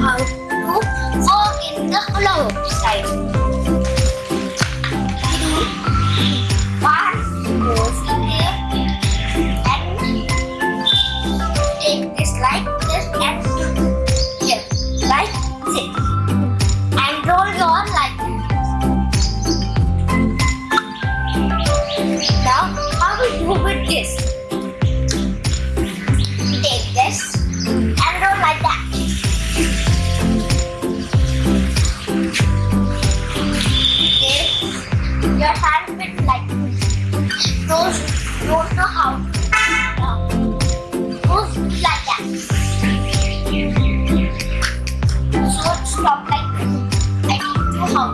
how to walk in the hula hoop style. We do one goes in here and take this like this and like this and roll this. Now how we do with this? Your hand bit like those don't know how. Now, Those like that. So stop like this. I teach you how.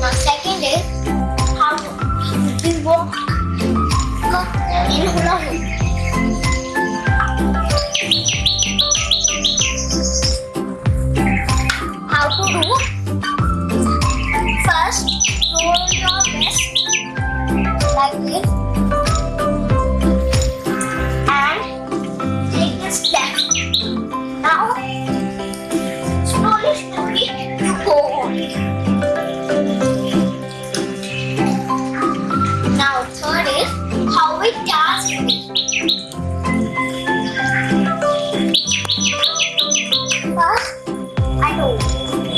Now second is how to walk in hula hoop. hold your wrist like this and take a step. Now, slowly, slowly, you go on. Now, third is how it does First, I know.